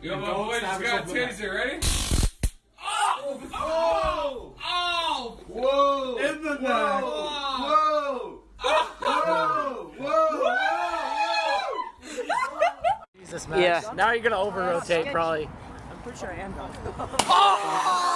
We got taser, ready? Oh! Oh! Oh! Whoa! In the neck. Whoa! Whoa! Whoa! Jesus, Max. Yeah. Now you're gonna over rotate probably. I'm pretty sure I am done. Oh!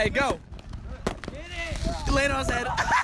Hey, go. Land on his head.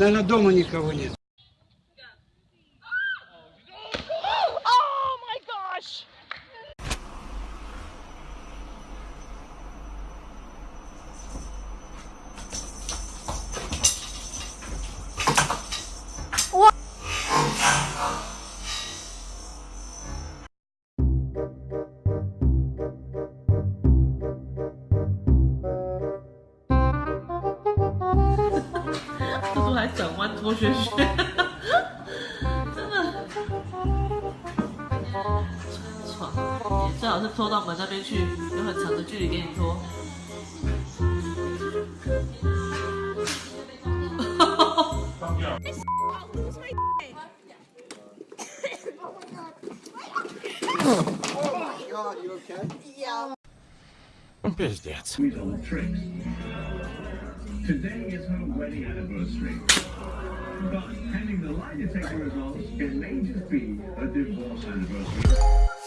Наверное, дома никого нет. 转弯脱靴靴，真的爽！你最好是拖到门那边去，有很长的距离给你拖。Пиздец. Today is her wedding anniversary. But pending the lie detector results, it may just be a divorce anniversary.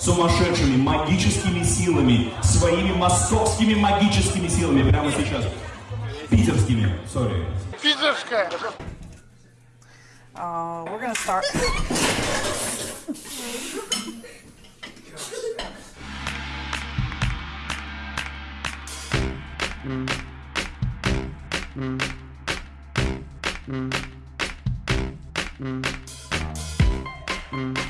Сумасшедшими магическими силами, своими московскими магическими силами прямо сейчас. Питерскими, сори. Uh, we're gonna start. Oh, I'm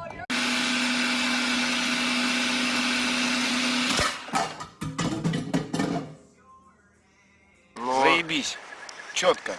четко.